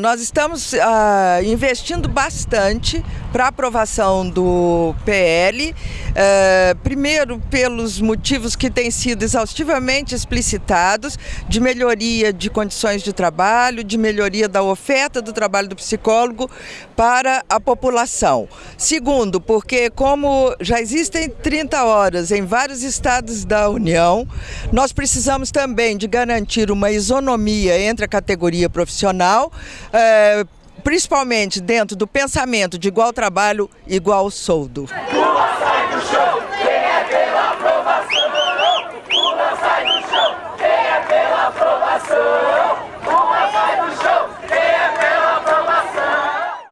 Nós estamos uh, investindo bastante para aprovação do PL, uh, eh, primeiro pelos motivos que têm sido exaustivamente explicitados, de melhoria de condições de trabalho, de melhoria da oferta do trabalho do psicólogo para a população. Segundo, porque como já existem 30 horas em vários estados da União, nós precisamos também de garantir uma isonomia entre a categoria profissional, é, principalmente dentro do pensamento de igual trabalho, igual soldo. Sai do chão!